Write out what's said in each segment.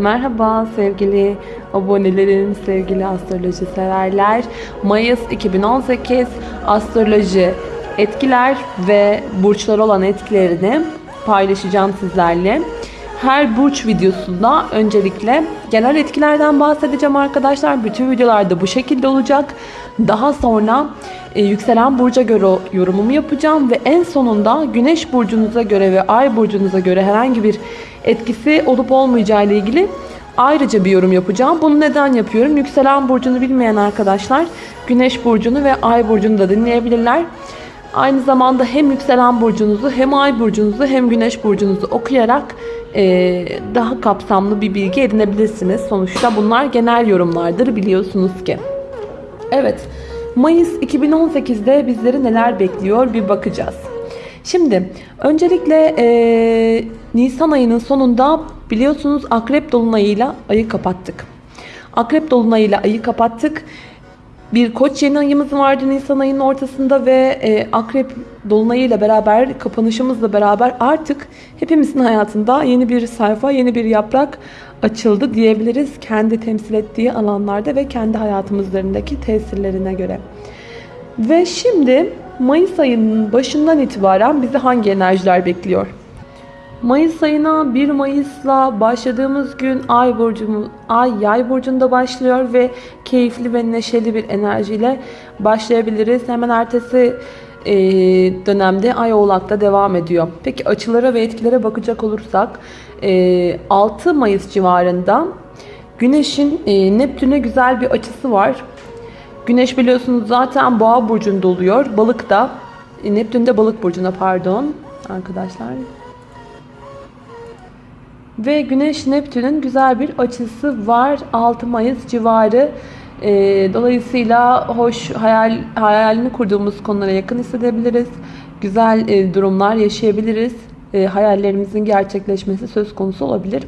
Merhaba sevgili abonelerim, sevgili astroloji severler. Mayıs 2018 astroloji etkiler ve burçlar olan etkilerini paylaşacağım sizlerle. Her burç videosunda öncelikle genel etkilerden bahsedeceğim arkadaşlar. Bütün videolarda bu şekilde olacak. Daha sonra e, yükselen burca göre yorumumu yapacağım ve en sonunda güneş burcunuza göre ve ay burcunuza göre herhangi bir etkisi olup olmayacağı ile ilgili ayrıca bir yorum yapacağım. Bunu neden yapıyorum? Yükselen burcunu bilmeyen arkadaşlar güneş burcunu ve ay burcunu da dinleyebilirler. Aynı zamanda hem yükselen burcunuzu hem ay burcunuzu hem güneş burcunuzu okuyarak e, daha kapsamlı bir bilgi edinebilirsiniz. Sonuçta bunlar genel yorumlardır biliyorsunuz ki. Evet, Mayıs 2018'de bizleri neler bekliyor bir bakacağız. Şimdi öncelikle e, Nisan ayının sonunda biliyorsunuz Akrep Dolunay'ıyla ayı kapattık. Akrep Dolunay'ıyla ayı kapattık. Bir koç yeni ayımız vardı Nisan ayının ortasında ve e, Akrep Dolunay'ıyla beraber kapanışımızla beraber artık hepimizin hayatında yeni bir sayfa, yeni bir yaprak açıldı diyebiliriz. Kendi temsil ettiği alanlarda ve kendi hayatımızlarındaki tesirlerine göre. Ve şimdi Mayıs ayının başından itibaren bizi hangi enerjiler bekliyor? Mayıs ayına 1 Mayıs'la başladığımız gün Ay burcumuz Ay Yay burcunda başlıyor ve keyifli ve neşeli bir enerjiyle başlayabiliriz. Hemen ertesi e, dönemde Ay Oğlak'ta devam ediyor. Peki açılara ve etkilere bakacak olursak e, 6 Mayıs civarında Güneş'in e, Neptün'e güzel bir açısı var. Güneş biliyorsunuz zaten Boğa burcunda oluyor. Balık da e, Neptün de Balık burcuna pardon arkadaşlar. Ve Güneş Neptün'ün güzel bir açısı var 6 Mayıs civarı. E, dolayısıyla hoş hayal hayalini kurduğumuz konulara yakın hissedebiliriz. Güzel e, durumlar yaşayabiliriz. E, hayallerimizin gerçekleşmesi söz konusu olabilir.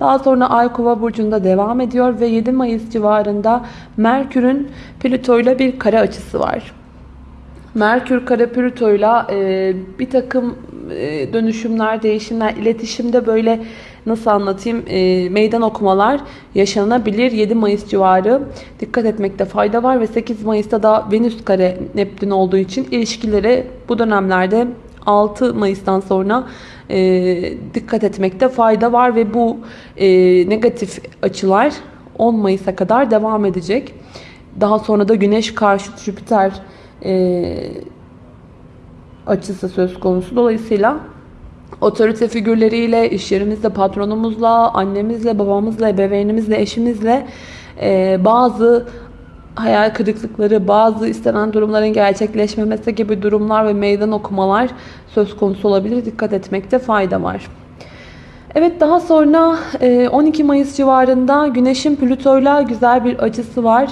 Daha sonra Ay Kova burcunda devam ediyor ve 7 Mayıs civarında Merkür'ün Plüto ile bir kare açısı var. Merkür kare Plüto ile bir takım e, dönüşümler, değişimler, iletişimde böyle nasıl anlatayım e, meydan okumalar yaşanabilir. 7 Mayıs civarı dikkat etmekte fayda var ve 8 Mayıs'ta da Venüs kare Neptün olduğu için ilişkileri bu dönemlerde 6 Mayıs'tan sonra e, dikkat etmekte fayda var ve bu e, negatif açılar 10 Mayıs'a kadar devam edecek. Daha sonra da Güneş karşı Jüpiter e, açısı söz konusu. Dolayısıyla otorite figürleriyle, iş yerimizde patronumuzla, annemizle, babamızla, ebeveynimizle, eşimizle e, bazı hayal kırıklıkları, bazı istenen durumların gerçekleşmemesi gibi durumlar ve meydan okumalar söz konusu olabilir. Dikkat etmekte fayda var. Evet daha sonra 12 Mayıs civarında Güneş'in Plüto'yla güzel bir açısı var.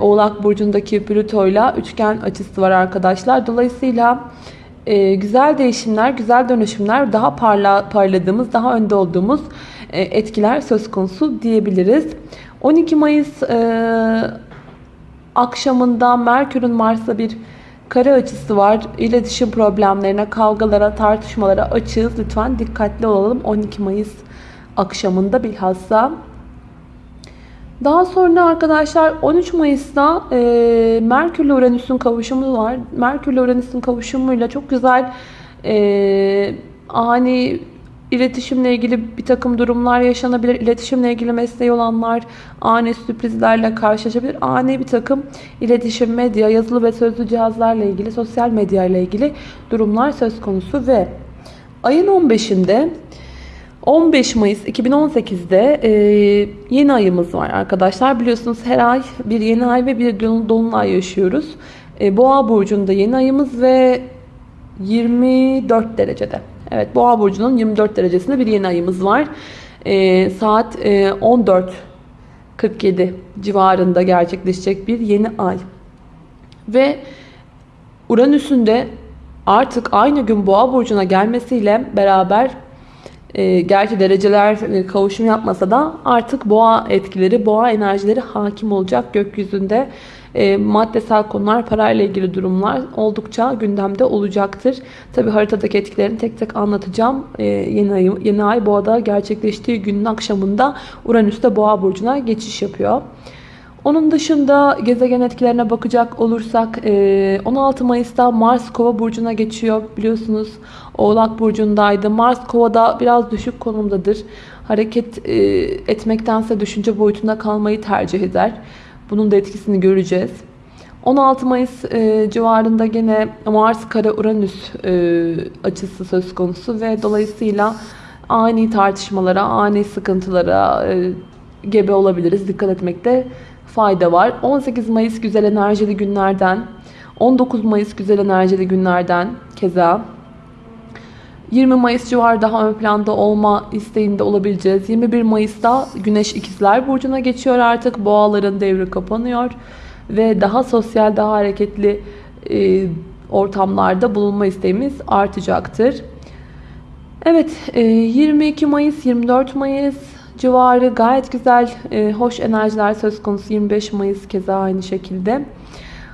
Oğlak Burcu'ndaki Plüto'yla üçgen açısı var arkadaşlar. Dolayısıyla güzel değişimler, güzel dönüşümler, daha parla, parladığımız, daha önde olduğumuz etkiler söz konusu diyebiliriz. 12 Mayıs akşamında Merkür'ün Mars'la bir kare açısı var. İletişim problemlerine, kavgalara, tartışmalara açığız. Lütfen dikkatli olalım 12 Mayıs akşamında bilhassa. Daha sonra arkadaşlar 13 Mayıs'ta e, Merkür ile Uranüs'ün kavuşumu var. Merkür ile Uranüs'ün kavuşumuyla çok güzel e, ani İletişimle ilgili bir takım durumlar yaşanabilir. İletişimle ilgili mesleği olanlar ani sürprizlerle karşılaşabilir. Ani bir takım iletişim, medya, yazılı ve sözlü cihazlarla ilgili, sosyal medya ile ilgili durumlar söz konusu ve ayın 15'inde 15 Mayıs 2018'de e, yeni ayımız var arkadaşlar. Biliyorsunuz her ay bir yeni ay ve bir dolunay yaşıyoruz. E, Boğa burcunda yeni ayımız ve 24 derecede. Evet Boğa burcunun 24 derecesinde bir yeni ayımız var. E, saat e, 14.47 civarında gerçekleşecek bir yeni ay. Ve Uranüs'ün de artık aynı gün Boğa burcuna gelmesiyle beraber e, gerçi dereceler e, kavuşum yapmasa da artık boğa etkileri, boğa enerjileri hakim olacak gökyüzünde. e, maddesel konular, parayla ilgili durumlar oldukça gündemde olacaktır. Tabi haritadaki etkilerini tek tek anlatacağım. E, yeni, ay, yeni ay boğada gerçekleştiği günün akşamında Uranüs'te boğa burcuna geçiş yapıyor. Onun dışında gezegen etkilerine bakacak olursak 16 Mayıs'ta Mars Kova burcuna geçiyor. Biliyorsunuz Oğlak burcundaydı. Mars Kova'da biraz düşük konumdadır. Hareket etmektense düşünce boyutunda kalmayı tercih eder. Bunun da etkisini göreceğiz. 16 Mayıs civarında gene Mars Kara Uranüs açısı söz konusu ve dolayısıyla ani tartışmalara, ani sıkıntılara gebe olabiliriz. Dikkat etmekte fayda var. 18 Mayıs güzel enerjili günlerden, 19 Mayıs güzel enerjili günlerden keza 20 Mayıs civarı daha ön planda olma isteğinde olabileceğiz. 21 Mayıs'ta Güneş İkizler Burcu'na geçiyor artık. Boğaların devri kapanıyor. Ve daha sosyal, daha hareketli e, ortamlarda bulunma isteğimiz artacaktır. Evet, e, 22 Mayıs, 24 Mayıs civarı gayet güzel, e, hoş enerjiler söz konusu. 25 Mayıs keza aynı şekilde.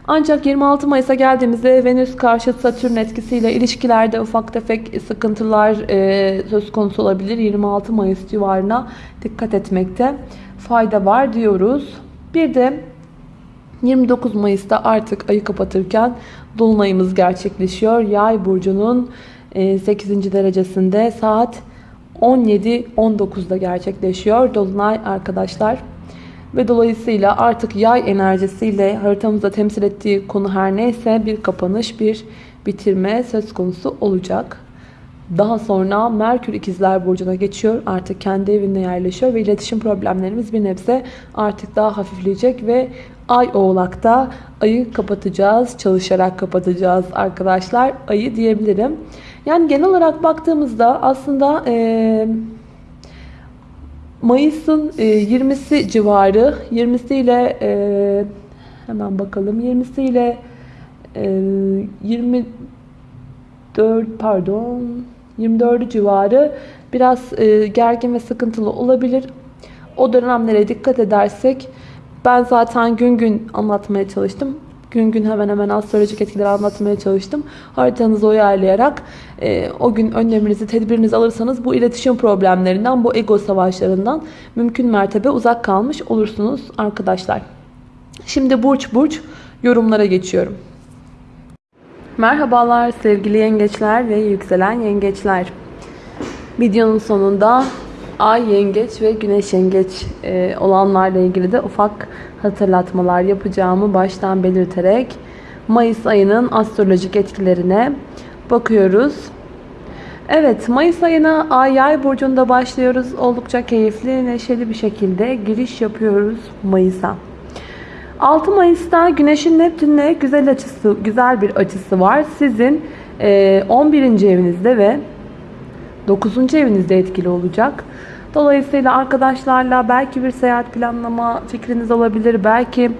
Ancak 26 Mayıs'a geldiğimizde Venüs karşı Satürn etkisiyle ilişkilerde ufak tefek sıkıntılar e, söz konusu olabilir. 26 Mayıs civarına dikkat etmekte fayda var diyoruz. Bir de 29 Mayıs'ta artık ayı kapatırken Dolunayımız gerçekleşiyor. Yay burcunun 8. derecesinde saat 17-19'da gerçekleşiyor. Dolunay arkadaşlar. Ve dolayısıyla artık yay enerjisiyle haritamızda temsil ettiği konu her neyse bir kapanış, bir bitirme söz konusu olacak. Daha sonra Merkür ikizler burcuna geçiyor. Artık kendi evinde yerleşiyor ve iletişim problemlerimiz bir nebze artık daha hafifleyecek ve Ay oğlakta ayı kapatacağız. Çalışarak kapatacağız arkadaşlar. Ayı diyebilirim. Yani genel olarak baktığımızda aslında e, Mayıs'ın e, 20'si civarı 20'si ile e, hemen bakalım 20'si ile e, 24 pardon 24 civarı biraz e, gergin ve sıkıntılı olabilir. O dönemlere dikkat edersek ben zaten gün gün anlatmaya çalıştım. Gün gün hemen hemen astrolojik etkileri anlatmaya çalıştım. Haritanızı uyarlayarak e, o gün önleminizi, tedbirinizi alırsanız bu iletişim problemlerinden, bu ego savaşlarından mümkün mertebe uzak kalmış olursunuz arkadaşlar. Şimdi burç burç yorumlara geçiyorum. Merhabalar sevgili yengeçler ve yükselen yengeçler. Videonun sonunda Ay yengeç ve güneş yengeç e, olanlarla ilgili de ufak hatırlatmalar yapacağımı baştan belirterek Mayıs ayının astrolojik etkilerine bakıyoruz. Evet Mayıs ayına Ay Yay burcunda başlıyoruz. Oldukça keyifli, neşeli bir şekilde giriş yapıyoruz Mayıs'a. 6 Mayıs'ta Güneş'in Neptün'le güzel açısı, güzel bir açısı var. Sizin 11. evinizde ve 9. evinizde etkili olacak. Dolayısıyla arkadaşlarla belki bir seyahat planlama fikriniz olabilir. Belki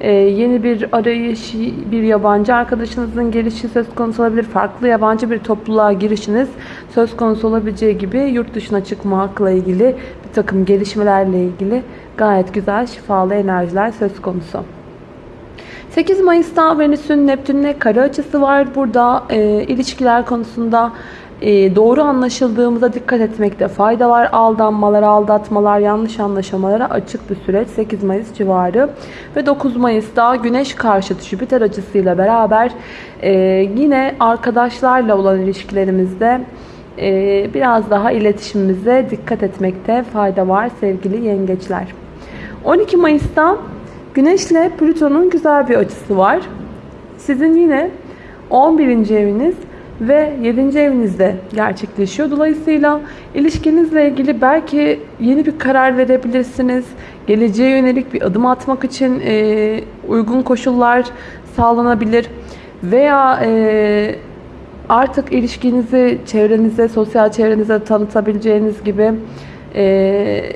e, yeni bir arayış, bir yabancı arkadaşınızın gelişi söz konusu olabilir. Farklı yabancı bir topluluğa girişiniz söz konusu olabileceği gibi yurt dışına çıkmakla ilgili bir takım gelişmelerle ilgili gayet güzel şifalı enerjiler söz konusu. 8 Mayıs'ta Venüs'ün Neptün'le kare açısı var. Burada e, ilişkiler konusunda doğru anlaşıldığımıza dikkat etmekte fayda var. Aldanmalar, aldatmalar, yanlış anlaşamalara açık bir süreç 8 Mayıs civarı. Ve 9 Mayıs'ta Güneş karşıtı Jüpiter açısıyla beraber e, yine arkadaşlarla olan ilişkilerimizde e, biraz daha iletişimimize dikkat etmekte fayda var sevgili yengeçler. 12 Mayıs'ta Güneş ile Plüton'un güzel bir açısı var. Sizin yine 11. eviniz ve 7. evinizde gerçekleşiyor. Dolayısıyla ilişkinizle ilgili belki yeni bir karar verebilirsiniz. Geleceğe yönelik bir adım atmak için e, uygun koşullar sağlanabilir. Veya e, artık ilişkinizi çevrenize, sosyal çevrenize tanıtabileceğiniz gibi e,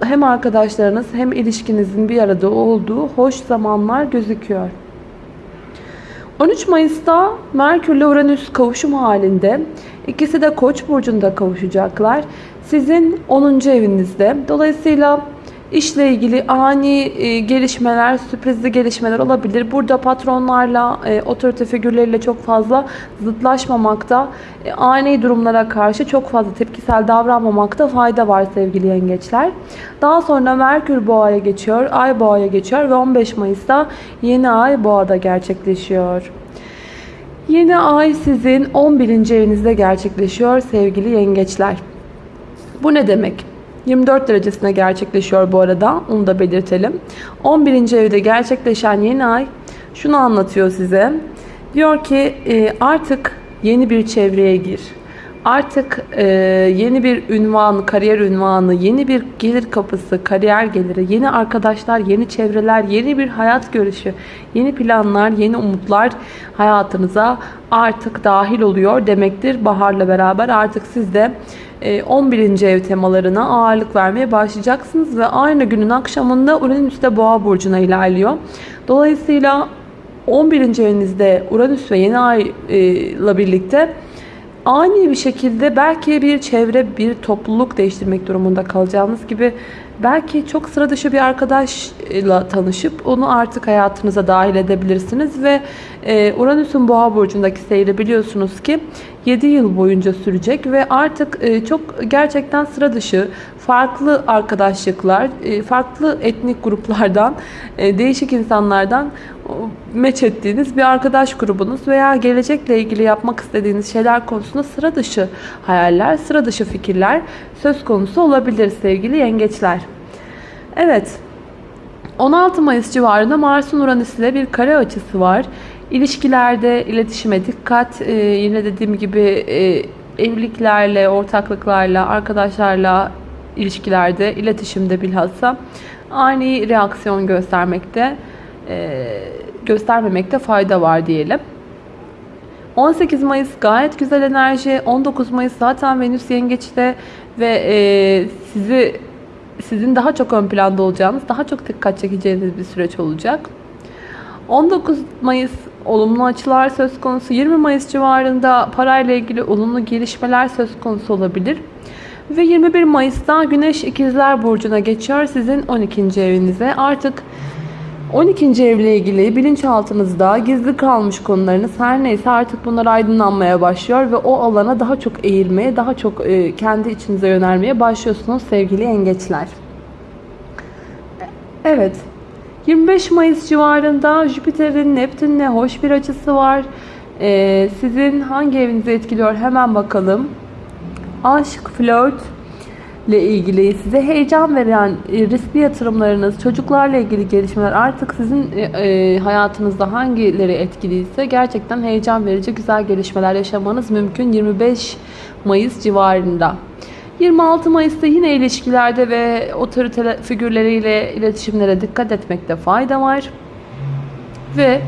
hem arkadaşlarınız hem ilişkinizin bir arada olduğu hoş zamanlar gözüküyor. 13 Mayıs'ta Merkür ile Uranüs kavuşum halinde. İkisi de Koç burcunda kavuşacaklar. Sizin 10. evinizde. Dolayısıyla İşle ilgili ani e, gelişmeler, sürprizli gelişmeler olabilir. Burada patronlarla, e, otorite figürleriyle çok fazla zıtlaşmamakta, e, ani durumlara karşı çok fazla tepkisel davranmamakta fayda var sevgili yengeçler. Daha sonra Merkür Boğa'ya geçiyor, Ay Boğa'ya geçiyor ve 15 Mayıs'ta yeni Ay Boğa'da gerçekleşiyor. Yeni Ay sizin 11. evinizde gerçekleşiyor sevgili yengeçler. Bu ne demek? 24 derecesine gerçekleşiyor bu arada. Onu da belirtelim. 11. evde gerçekleşen yeni ay şunu anlatıyor size. Diyor ki e, artık yeni bir çevreye gir. Artık e, yeni bir ünvan, kariyer ünvanı, yeni bir gelir kapısı, kariyer geliri, yeni arkadaşlar, yeni çevreler, yeni bir hayat görüşü, yeni planlar, yeni umutlar hayatınıza artık dahil oluyor demektir. Baharla beraber artık siz de 11. ev temalarına ağırlık vermeye başlayacaksınız ve aynı günün akşamında Uranüs de Boğa burcuna ilerliyor. Dolayısıyla 11. evinizde Uranüs ve yeni ay ile birlikte ani bir şekilde belki bir çevre, bir topluluk değiştirmek durumunda kalacağınız gibi belki çok sıra dışı bir arkadaşla tanışıp onu artık hayatınıza dahil edebilirsiniz ve e, Uranüs'ün Boğa burcundaki seyri biliyorsunuz ki 7 yıl boyunca sürecek ve artık e, çok gerçekten sıra dışı farklı arkadaşlıklar, e, farklı etnik gruplardan, değişik insanlardan meç ettiğiniz bir arkadaş grubunuz veya gelecekle ilgili yapmak istediğiniz şeyler konusunda sıra dışı hayaller, sıra dışı fikirler söz konusu olabilir sevgili yengeçler. Evet, 16 Mayıs civarında Mars'ın Uranüs ile bir kare açısı var. İlişkilerde iletişime dikkat. Yine dediğim gibi e, evliliklerle, ortaklıklarla, arkadaşlarla ilişkilerde, iletişimde bilhassa ani reaksiyon göstermekte e, göstermemekte fayda var diyelim. 18 Mayıs gayet güzel enerji. 19 Mayıs zaten Venüs yengeçte ve e, sizi sizin daha çok ön planda olacağınız, daha çok dikkat çekeceğiniz bir süreç olacak. 19 Mayıs olumlu açılar söz konusu. 20 Mayıs civarında parayla ilgili olumlu gelişmeler söz konusu olabilir. Ve 21 Mayıs'ta Güneş İkizler Burcu'na geçiyor sizin 12. evinize. Artık 12. evle ilgili bilinçaltınızda gizli kalmış konularınız her neyse artık bunlar aydınlanmaya başlıyor ve o alana daha çok eğilmeye, daha çok e, kendi içinize yönelmeye başlıyorsunuz sevgili yengeçler. Evet. 25 Mayıs civarında Jüpiter'in Neptün'le hoş bir açısı var. Ee, sizin hangi evinizi etkiliyor hemen bakalım. Aşk, flört, ile ilgili size heyecan veren e, riskli yatırımlarınız, çocuklarla ilgili gelişmeler artık sizin e, e, hayatınızda hangileri etkiliyse gerçekten heyecan verici güzel gelişmeler yaşamanız mümkün 25 Mayıs civarında. 26 Mayıs'ta yine ilişkilerde ve otorite figürleriyle iletişimlere dikkat etmekte fayda var. Ve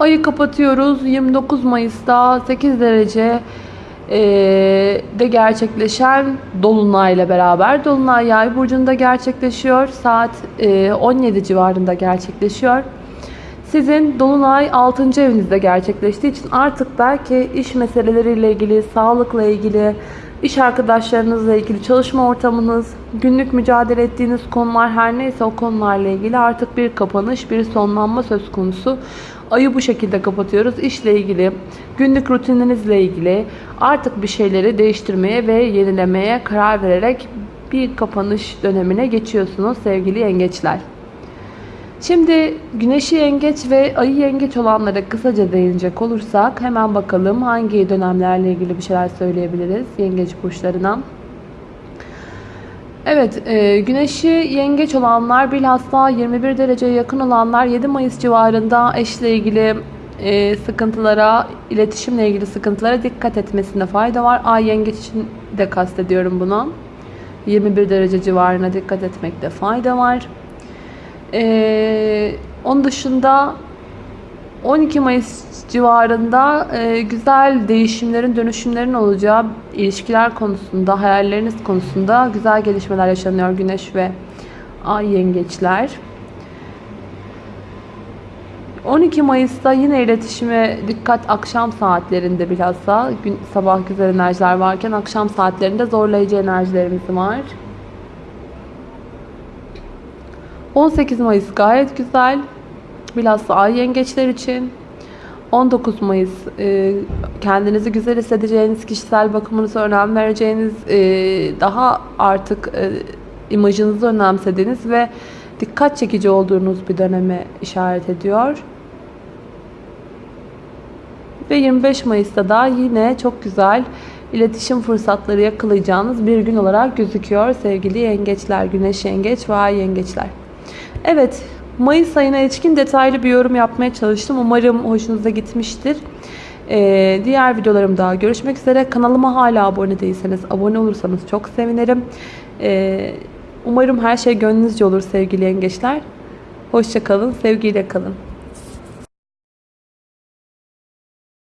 ayı kapatıyoruz. 29 Mayıs'ta 8 derece de gerçekleşen Dolunay ile beraber. Dolunay Yay burcunda gerçekleşiyor. Saat 17 e, civarında gerçekleşiyor. Sizin Dolunay 6. evinizde gerçekleştiği için artık belki iş meseleleriyle ilgili, sağlıkla ilgili, iş arkadaşlarınızla ilgili, çalışma ortamınız, günlük mücadele ettiğiniz konular her neyse o konularla ilgili artık bir kapanış, bir sonlanma söz konusu. Ayı bu şekilde kapatıyoruz. İşle ilgili, günlük rutininizle ilgili artık bir şeyleri değiştirmeye ve yenilemeye karar vererek bir kapanış dönemine geçiyorsunuz sevgili yengeçler. Şimdi güneşi yengeç ve ayı yengeç olanlara kısaca değinecek olursak hemen bakalım hangi dönemlerle ilgili bir şeyler söyleyebiliriz yengeç burçlarına. Evet, e, güneşi yengeç olanlar bilhassa 21 dereceye yakın olanlar 7 Mayıs civarında eşle ilgili e, sıkıntılara, iletişimle ilgili sıkıntılara dikkat etmesinde fayda var. Ay yengeç için de kastediyorum bunu. 21 derece civarına dikkat etmekte fayda var. E, onun dışında 12 Mayıs civarında e, güzel değişimlerin, dönüşümlerin olacağı ilişkiler konusunda, hayalleriniz konusunda güzel gelişmeler yaşanıyor Güneş ve Ay yengeçler. 12 Mayıs'ta yine iletişime dikkat akşam saatlerinde bilhassa gün, sabah güzel enerjiler varken akşam saatlerinde zorlayıcı enerjilerimiz var. 18 Mayıs gayet güzel. Bilhassa ay yengeçler için. 19 Mayıs e, kendinizi güzel hissedeceğiniz, kişisel bakımınıza önem vereceğiniz, e, daha artık e, imajınızı önemsediğiniz ve dikkat çekici olduğunuz bir döneme işaret ediyor. Ve 25 Mayıs'ta da yine çok güzel iletişim fırsatları yakalayacağınız bir gün olarak gözüküyor sevgili yengeçler, güneş yengeç ve ay yengeçler. Evet, Mayıs ayına ilişkin detaylı bir yorum yapmaya çalıştım. Umarım hoşunuza gitmiştir. Ee, diğer videolarımda görüşmek üzere. Kanalıma hala abone değilseniz abone olursanız çok sevinirim. Ee, umarım her şey gönlünüzce olur sevgili yengeçler. Hoşçakalın, sevgiyle kalın.